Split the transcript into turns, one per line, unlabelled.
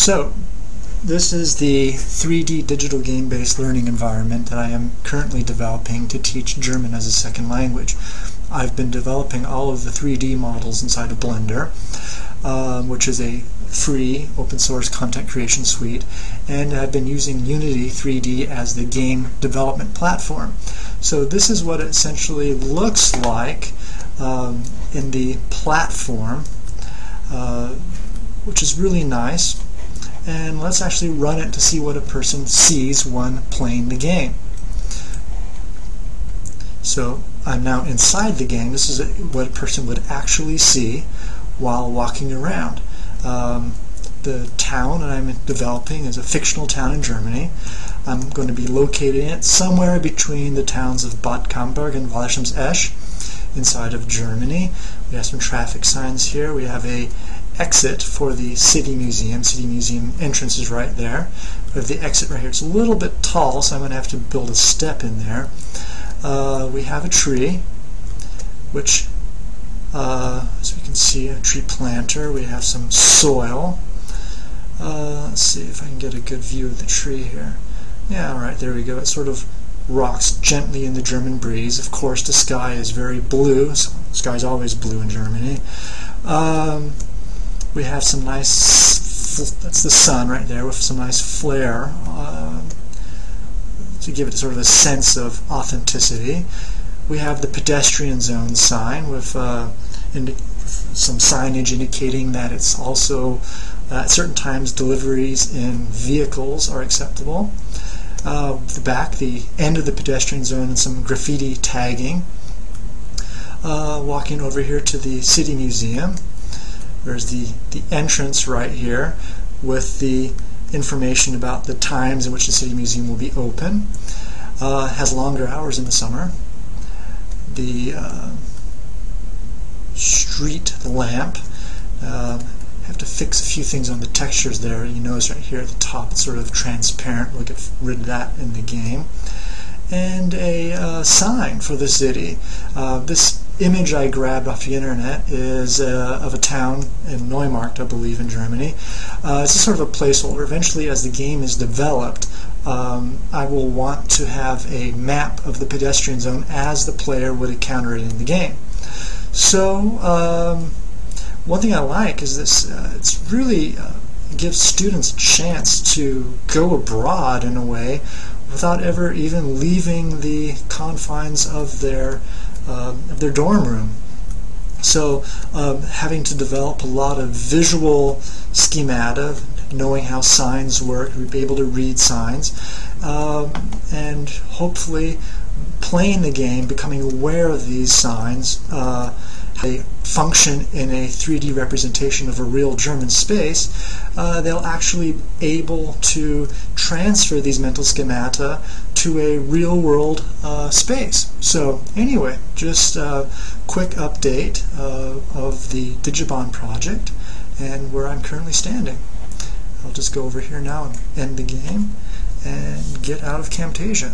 So, this is the 3D digital game-based learning environment that I am currently developing to teach German as a second language. I've been developing all of the 3D models inside of Blender, um, which is a free open source content creation suite, and I've been using Unity 3D as the game development platform. So this is what it essentially looks like um, in the platform, uh, which is really nice and let's actually run it to see what a person sees when playing the game. So I'm now inside the game. This is what a person would actually see while walking around. Um, the town that I'm developing is a fictional town in Germany. I'm going to be locating it somewhere between the towns of Bad Camberg and Wallersheims Esch inside of Germany. We have some traffic signs here. We have a exit for the City Museum. City Museum entrance is right there. We have the exit right here. It's a little bit tall, so I'm going to have to build a step in there. Uh, we have a tree, which, uh, as we can see, a tree planter. We have some soil. Uh, let's see if I can get a good view of the tree here. Yeah, all right, there we go. It sort of rocks gently in the German breeze. Of course, the sky is very blue. So the sky's always blue in Germany. Um, we have some nice, that's the sun right there with some nice flare uh, to give it sort of a sense of authenticity. We have the pedestrian zone sign with uh, some signage indicating that it's also uh, at certain times deliveries in vehicles are acceptable. Uh, the back, the end of the pedestrian zone and some graffiti tagging. Uh, walking over here to the City Museum there's the, the entrance right here with the information about the times in which the City Museum will be open. Uh, has longer hours in the summer. The uh, street lamp. Uh, have to fix a few things on the textures there. You notice right here at the top it's sort of transparent. We'll get rid of that in the game. And a uh, sign for the city. Uh, this image I grabbed off the internet is uh, of a town in Neumarkt, I believe, in Germany. Uh, it's sort of a placeholder. Eventually, as the game is developed, um, I will want to have a map of the pedestrian zone as the player would encounter it in the game. So, um, one thing I like is this, uh, it's really uh, gives students a chance to go abroad in a way without ever even leaving the confines of their uh, of their dorm room. So um, having to develop a lot of visual schemata, knowing how signs work, be able to read signs, um, and hopefully playing the game, becoming aware of these signs, uh, they function in a 3D representation of a real German space, uh, they'll actually be able to transfer these mental schemata to a real world uh, space. So anyway, just a quick update uh, of the Digibon project and where I'm currently standing. I'll just go over here now and end the game and get out of Camtasia.